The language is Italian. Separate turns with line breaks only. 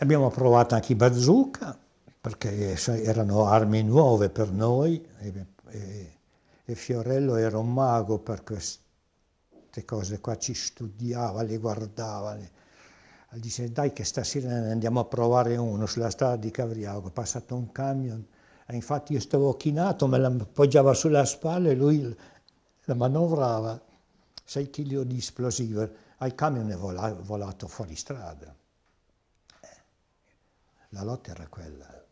Abbiamo provato anche i bazooka, perché erano armi nuove per noi, e, e, e Fiorello era un mago per queste cose qua, ci studiava, le guardava. Le... Dice dai che stasera ne andiamo a provare uno sulla strada di Cavriago, è passato un camion, e infatti io stavo chinato, me l'appoggiava sulla spalla e lui la manovrava, 6 kg di esplosivo, il camion è volato fuori strada. La lotta era quella.